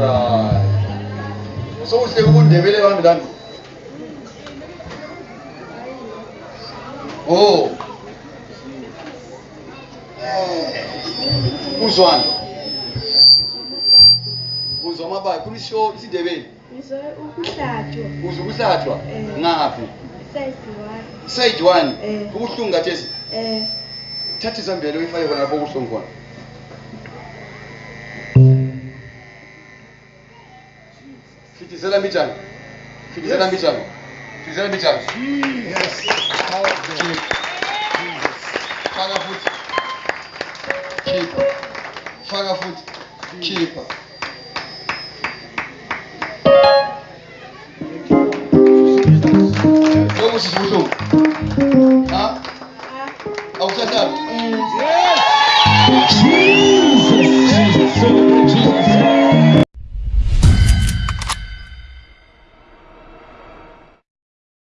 alright so uhle ukundebele bami lami oh kuzwani eh. uzwa amabayi kulisho isindebeli uzwa ukuhlatshwa eh. ngaphi side eh. one ubuhlungu kathesi thatha izambele uyifake khona lapho ubuhlungu khona Fique z e l a m i d z a n i Fique zelamidzany. f i y u e z e l a m i d i a n y Jesus. Keep. f a h e a f o o t Keep. Fagnafoot. Thank y h Keep. t you. h Eu vou se escutar. h Ah? Ao cantar. h Yes. Thank